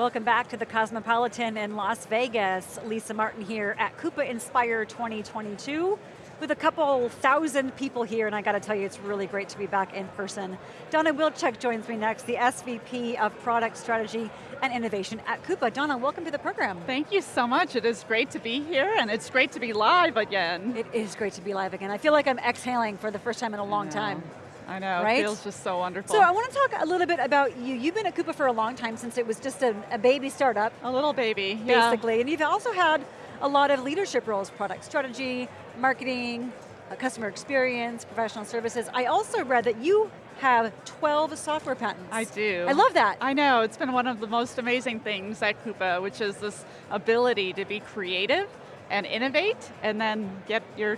Welcome back to the Cosmopolitan in Las Vegas. Lisa Martin here at Coupa Inspire 2022 with a couple thousand people here, and I got to tell you, it's really great to be back in person. Donna Wilczek joins me next, the SVP of Product Strategy and Innovation at Coupa. Donna, welcome to the program. Thank you so much. It is great to be here, and it's great to be live again. It is great to be live again. I feel like I'm exhaling for the first time in a long time. I know, right? it feels just so wonderful. So I want to talk a little bit about you. You've been at Coupa for a long time since it was just a, a baby startup. A little baby, Basically, yeah. and you've also had a lot of leadership roles, product strategy, marketing, uh, customer experience, professional services. I also read that you have 12 software patents. I do. I love that. I know, it's been one of the most amazing things at Coupa, which is this ability to be creative and innovate, and then get your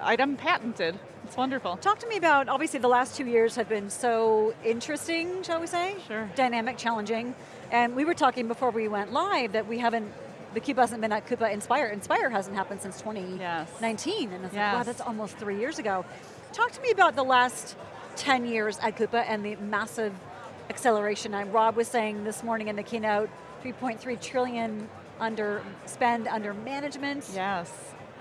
item patented. It's wonderful. Talk to me about, obviously the last two years have been so interesting, shall we say? Sure. Dynamic, challenging. And we were talking before we went live that we haven't, the Coupa hasn't been at Coupa Inspire. Inspire hasn't happened since 2019. Yes. And it's yes. like, wow, that's almost three years ago. Talk to me about the last 10 years at Coupa and the massive acceleration. And Rob was saying this morning in the keynote, 3.3 trillion under spend under management. Yes.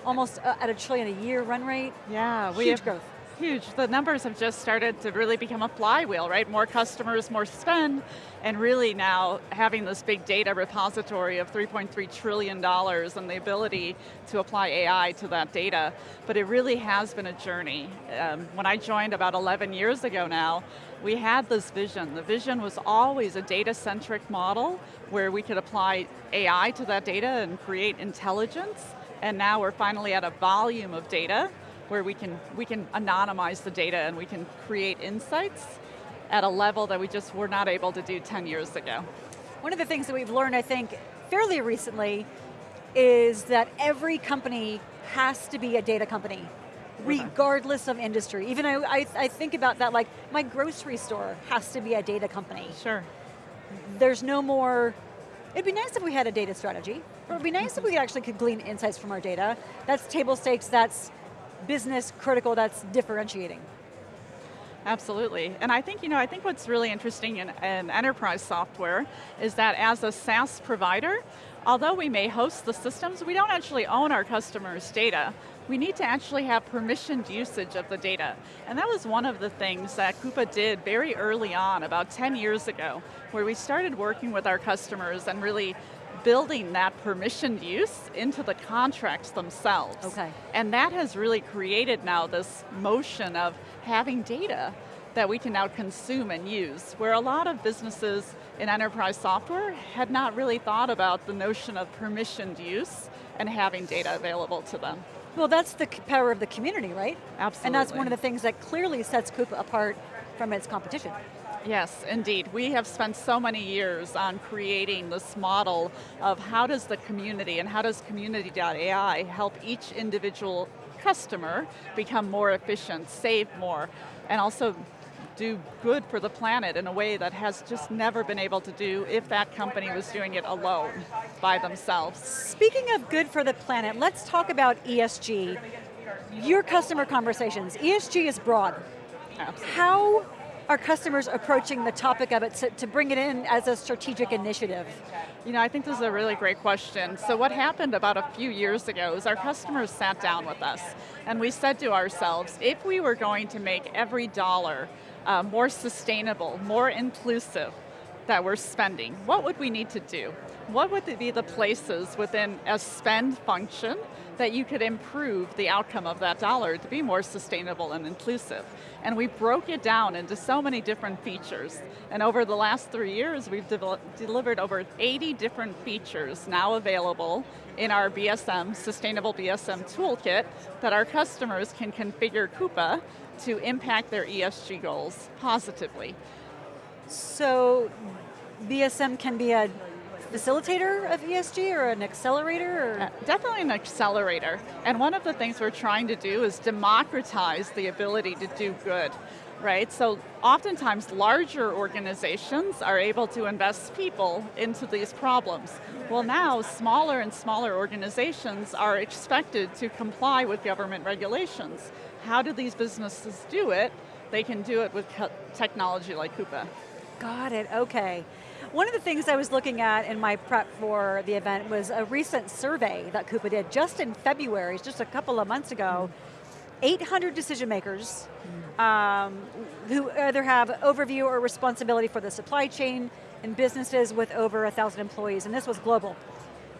Almost uh, at a trillion a year run rate. Yeah, we Huge have, growth. Huge, the numbers have just started to really become a flywheel, right? More customers, more spend, and really now having this big data repository of $3.3 trillion and the ability to apply AI to that data. But it really has been a journey. Um, when I joined about 11 years ago now, we had this vision. The vision was always a data-centric model where we could apply AI to that data and create intelligence, and now we're finally at a volume of data where we can, we can anonymize the data and we can create insights at a level that we just were not able to do 10 years ago. One of the things that we've learned, I think, fairly recently, is that every company has to be a data company, mm-hmm. regardless of industry. Even I, I, I think about that like, my grocery store has to be a data company. Sure. There's no more, it'd be nice if we had a data strategy, it'd be nice if we actually could glean insights from our data. That's table stakes, that's business critical, that's differentiating. Absolutely, and I think, you know, I think what's really interesting in, in, enterprise software is that as a SaaS provider, although we may host the systems, we don't actually own our customers' data. We need to actually have permissioned usage of the data. And that was one of the things that Coupa did very early on, about 10 years ago, where we started working with our customers and really building that permissioned use into the contracts themselves. Okay. And that has really created now this motion of having data that we can now consume and use, where a lot of businesses in enterprise software had not really thought about the notion of permissioned use and having data available to them. Well, that's the power of the community, right? Absolutely. And that's one of the things that clearly sets Coupa apart from its competition. Yes, indeed. We have spent so many years on creating this model of how does the community and how does community.ai help each individual customer become more efficient, save more, and also do good for the planet in a way that has just never been able to do if that company was doing it alone, by themselves. Speaking of good for the planet, let's talk about ESG. Your customer conversations, ESG is broad. Absolutely. How are customers approaching the topic of it to, to, bring it in as a strategic initiative? You know, I think this is a really great question. So what happened about a few years ago is our customers sat down with us and we said to ourselves, if we were going to make every dollar uh, more sustainable, more inclusive that we're spending, what would we need to do? What would be the places within a spend function that you could improve the outcome of that dollar to be more sustainable and inclusive. And we broke it down into so many different features. And over the last three years, we've de delivered over 80 different features now available in our BSM, Sustainable BSM Toolkit, that our customers can configure Coupa to impact their ESG goals positively. So, BSM can be a facilitator of ESG or an accelerator? Or? Uh, definitely an accelerator. And one of the things we're trying to do is democratize the ability to do good. Right, so oftentimes larger organizations are able to invest people into these problems. Well now, smaller and smaller organizations are expected to comply with government regulations. How do these businesses do it? They can do it with technology like Coupa. Got it, okay. One of the things I was looking at in my prep for the event was a recent survey that Coupa did just in February, just a couple of months ago. 800 decision makers um, who either have overview or responsibility for the supply chain and businesses with over a thousand employees, and this was global.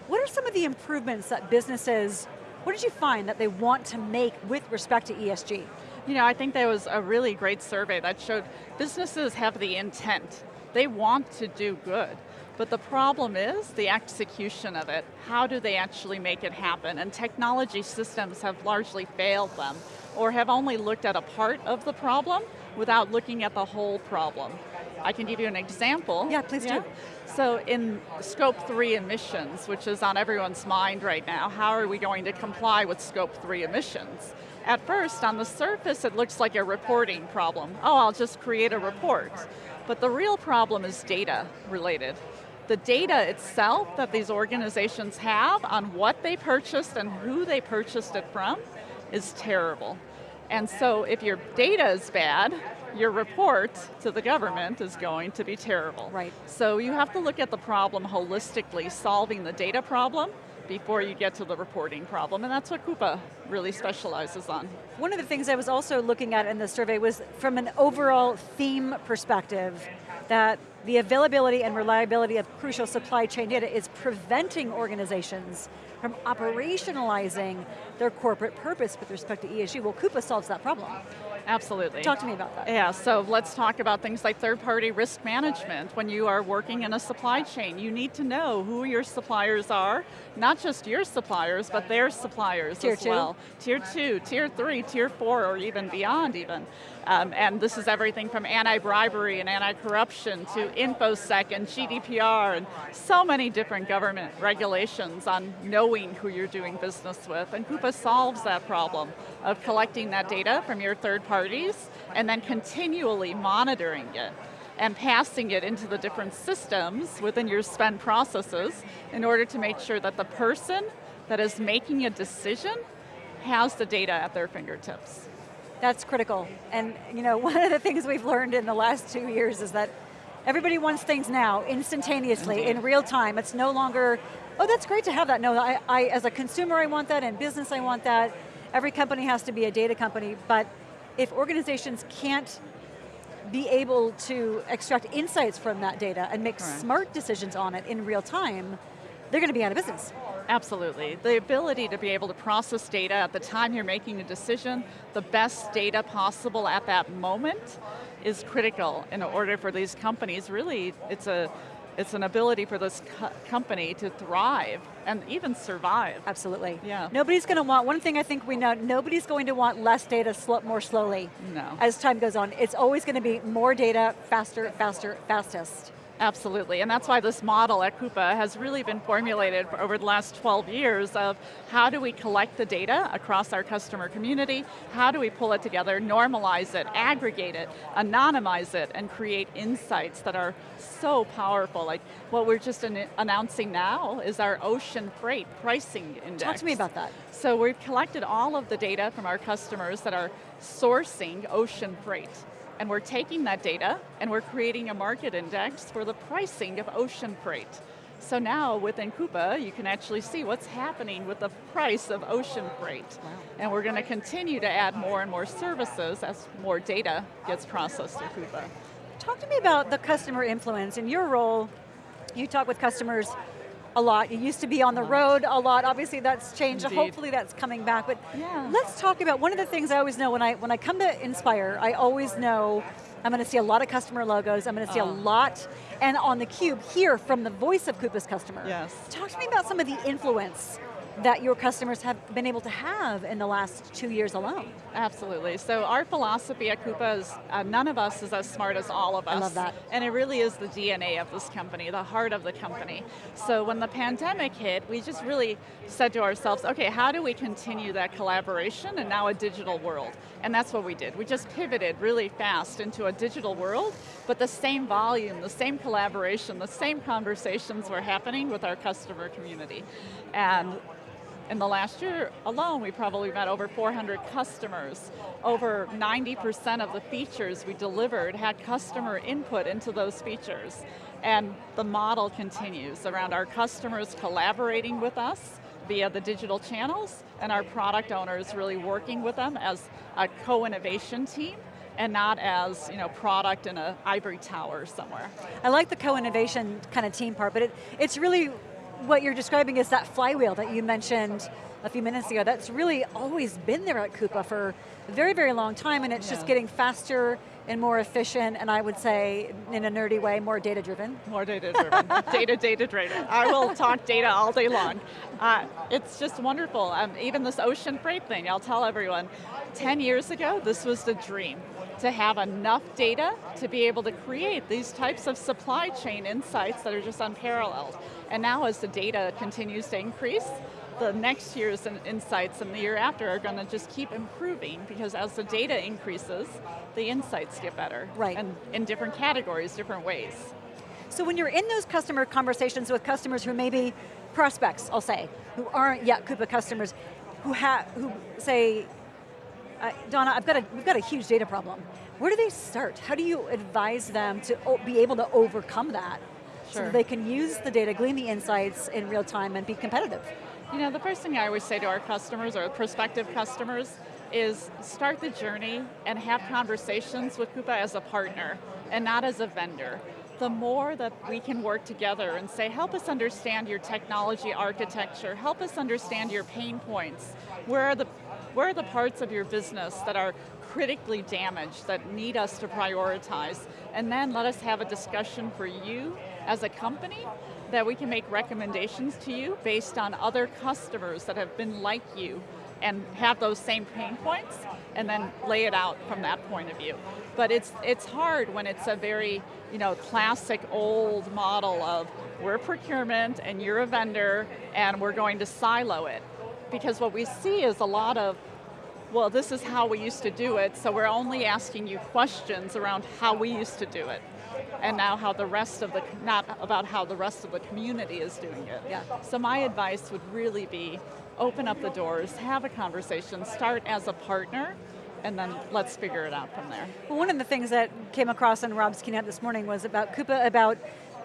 What are some of the improvements that businesses, what did you find that they want to make with respect to ESG? You know, I think there was a really great survey that showed businesses have the intent. They want to do good. But the problem is the execution of it. How do they actually make it happen? And technology systems have largely failed them, or have only looked at a part of the problem without looking at the whole problem. I can give you an example. Yeah, please yeah? do. So in scope three emissions, which is on everyone's mind right now, how are we going to comply with scope three emissions? At first, on the surface, it looks like a reporting problem. Oh, I'll just create a report. But the real problem is data related. The data itself that these organizations have on what they purchased and who they purchased it from is terrible. And so if your data is bad, your report to the government is going to be terrible. Right. So you have to look at the problem holistically, solving the data problem before you get to the reporting problem, and that's what Coupa really specializes on. One of the things I was also looking at in the survey was from an overall theme perspective, that the availability and reliability of crucial supply chain data is preventing organizations from operationalizing their corporate purpose with respect to ESG. Well, Coupa solves that problem. Absolutely. Talk to me about that. Yeah, so let's talk about things like third-party risk management. When you are working in a supply chain, you need to know who your suppliers are, not just your suppliers, but their suppliers tier as two. well. Tier two, tier three, tier four, or even beyond even. Um, and this is everything from anti-bribery and anti-corruption to InfoSec and GDPR and so many different government regulations on knowing who you're doing business with. And Coupa solves that problem of collecting that data from your third parties and then continually monitoring it and passing it into the different systems within your spend processes in order to make sure that the person that is making a decision has the data at their fingertips. That's critical. And you know, one of the things we've learned in the last two years is that everybody wants things now, instantaneously, in real time. It's no longer, oh that's great to have that. No, I, I, as a consumer I want that, and business I want that. Every company has to be a data company, but if organizations can't be able to extract insights from that data and make Correct. smart decisions on it in real time, they're going to be out of business. Absolutely. The ability to be able to process data at the time you're making a decision, the best data possible at that moment is critical in order for these companies, really, it's a it's an ability for this co company to thrive and even survive. Absolutely. Yeah. Nobody's going to want, one thing I think we know, nobody's going to want less data sl more slowly. No. As time goes on. It's always going to be more data, faster, faster, fastest. Absolutely, and that's why this model at Coupa has really been formulated over the last 12 years of how do we collect the data across our customer community, how do we pull it together, normalize it, aggregate it, anonymize it, and create insights that are so powerful. Like what we're just an announcing now is our ocean freight pricing index. Talk to me about that. So we've collected all of the data from our customers that are sourcing ocean freight. And we're taking that data and we're creating a market index for the pricing of ocean freight. So now within Coupa, you can actually see what's happening with the price of ocean freight. Wow. And we're going to continue to add more and more services as more data gets processed in Coupa. Talk to me about the customer influence. In your role, you talk with customers a lot. You used to be on the road a lot. Obviously that's changed. Indeed. Hopefully that's coming back. But yeah. let's talk about, one of the things I always know when I, when I come to Inspire, I always know I'm going to see a lot of customer logos. I'm going to see a ah. lot, and on the cube, hear from the voice of Coupa's customer. Yes. Talk to me about some of the influence that your customers have been able to have in the last two years alone. Absolutely, so our philosophy at Coupa is uh, none of us is as smart as all of us. I love that. And it really is the DNA of this company, the heart of the company. So when the pandemic hit, we just really said to ourselves, okay, how do we continue that collaboration in now a digital world? And that's what we did. We just pivoted really fast into a digital world, but the same volume, the same collaboration, the same conversations were happening with our customer community. And In the last year alone, we probably met over 400 customers. Over 90% of the features we delivered had customer input into those features. And the model continues around our customers collaborating with us via the digital channels, and our product owners really working with them as a co-innovation team and not as you know, product in an ivory tower somewhere. I like the co-innovation kind of team part, but it, it's really what you're describing is that flywheel that you mentioned a few minutes ago. That's really always been there at Coupa for a very, very long time, and it's yeah. just getting faster and more efficient, and I would say, in a nerdy way, more data driven. More data driven, data, data driven. I will talk data all day long. Uh, it's just wonderful. Um, even this ocean freight thing, I'll tell everyone, 10 years ago, this was the dream to have enough data to be able to create these types of supply chain insights that are just unparalleled. And now as the data continues to increase, the next year's insights and the year after are going to just keep improving because as the data increases, the insights get better. Right. And in different categories, different ways. So when you're in those customer conversations with customers who maybe, prospects, I'll say, who aren't yet Coupa customers, who, have, who say, uh, Donna, I've got a, we've got a huge data problem. Where do they start? How do you advise them to be able to overcome that? Sure. So that they can use the data, glean the insights in real time and be competitive. You know, the first thing I always say to our customers or prospective customers is start the journey and have conversations with Coupa as a partner and not as a vendor. The more that we can work together and say, help us understand your technology architecture, help us understand your pain points, where are the where are the parts of your business that are critically damaged, that need us to prioritize, and then let us have a discussion for you as a company that we can make recommendations to you based on other customers that have been like you and have those same pain points and then lay it out from that point of view. But it's, it's hard when it's a very you know, classic old model of we're procurement and you're a vendor and we're going to silo it because what we see is a lot of, well, this is how we used to do it, so we're only asking you questions around how we used to do it. And now how the rest of the, not about how the rest of the community is doing it. Yeah. So my advice would really be, open up the doors, have a conversation, start as a partner, and then let's figure it out from there. Well, one of the things that came across in Rob's keynote this morning was about Coupa, about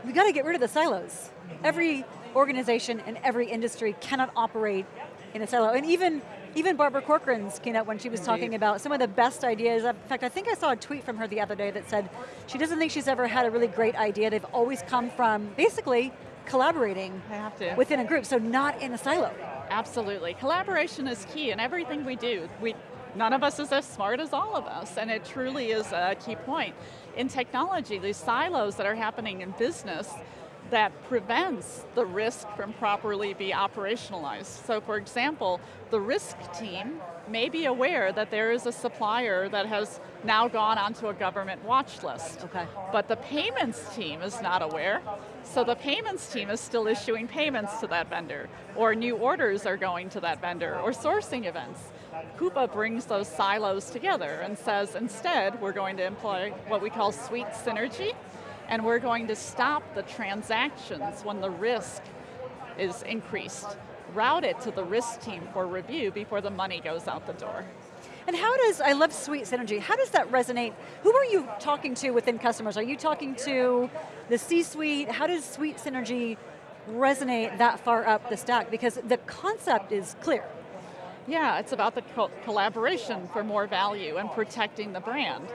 we got to get rid of the silos. Every organization in every industry cannot operate in a silo. And even, even Barbara Corcoran's keynote when she was Indeed. talking about some of the best ideas, in fact I think I saw a tweet from her the other day that said she doesn't think she's ever had a really great idea. They've always come from basically collaborating within a group, so not in a silo. Absolutely, collaboration is key in everything we do. We, none of us is as smart as all of us, and it truly is a key point. In technology, these silos that are happening in business, that prevents the risk from properly be operationalized. So for example, the risk team may be aware that there is a supplier that has now gone onto a government watch list. Okay. But the payments team is not aware, so the payments team is still issuing payments to that vendor, or new orders are going to that vendor, or sourcing events. Coupa brings those silos together and says, instead, we're going to employ what we call suite synergy, and we're going to stop the transactions when the risk is increased. Route it to the risk team for review before the money goes out the door. And how does, I love Suite Synergy, how does that resonate? Who are you talking to within customers? Are you talking to the C-suite? How does Suite Synergy resonate that far up the stack? Because the concept is clear. Yeah, it's about the co collaboration for more value and protecting the brand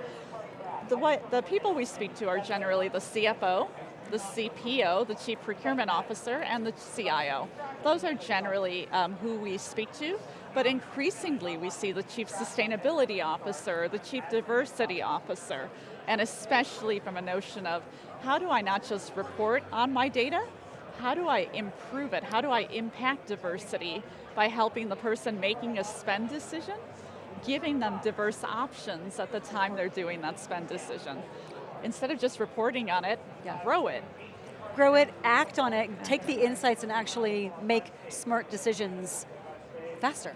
the, what, the people we speak to are generally the CFO, the CPO, the Chief Procurement Officer, and the CIO. Those are generally um, who we speak to, but increasingly we see the Chief Sustainability Officer, the Chief Diversity Officer, and especially from a notion of how do I not just report on my data, how do I improve it? How do I impact diversity by helping the person making a spend decision giving them diverse options at the time they're doing that spend decision. Instead of just reporting on it, yeah. grow it. Grow it, act on it, take the insights and actually make smart decisions faster.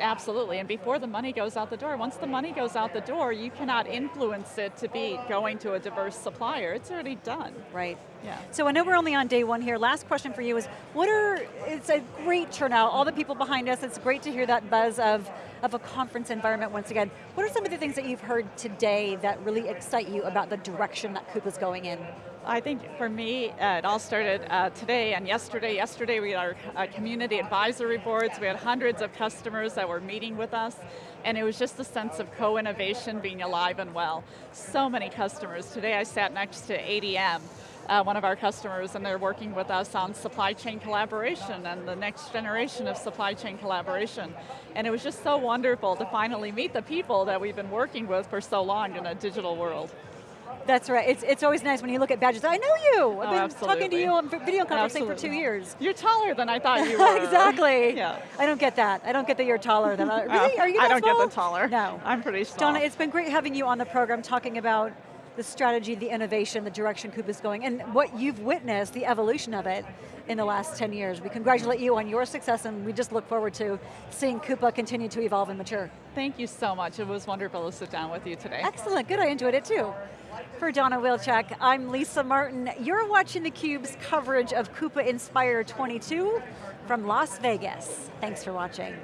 Absolutely, and before the money goes out the door, once the money goes out the door, you cannot influence it to be going to a diverse supplier. It's already done. Right. Yeah. So I know we're only on day one here. Last question for you is, what are, it's a great turnout, all the people behind us, it's great to hear that buzz of, of a conference environment once again. What are some of the things that you've heard today that really excite you about the direction that Coupa's going in? I think for me, uh, it all started uh, today and yesterday. Yesterday we had our uh, community advisory boards. We had hundreds of customers that were meeting with us, and it was just a sense of co-innovation being alive and well. So many customers. Today I sat next to ADM, uh, one of our customers, and they're working with us on supply chain collaboration and the next generation of supply chain collaboration. And it was just so wonderful to finally meet the people that we've been working with for so long in a digital world. That's right. It's, it's always nice when you look at badges. I know you. I've Oh, been absolutely. talking to you on video conferencing Absolutely. for two years. You're taller than I thought you were. exactly. Yeah. I don't get that. I don't get that you're taller than I, Really? Uh, Are you I don't small? get the taller. No. I'm pretty small. Donna, it's been great having you on the program talking about the strategy, the innovation, the direction Coupa's going, and what you've witnessed, the evolution of it in the last 10 years. We congratulate you on your success and we just look forward to seeing Coupa continue to evolve and mature. Thank you so much. It was wonderful to sit down with you today. Excellent, good, I enjoyed it too. For Donna Wilczek, I'm Lisa Martin. You're watching theCUBE's coverage of Coupa Inspire 22 from Las Vegas. Thanks for watching.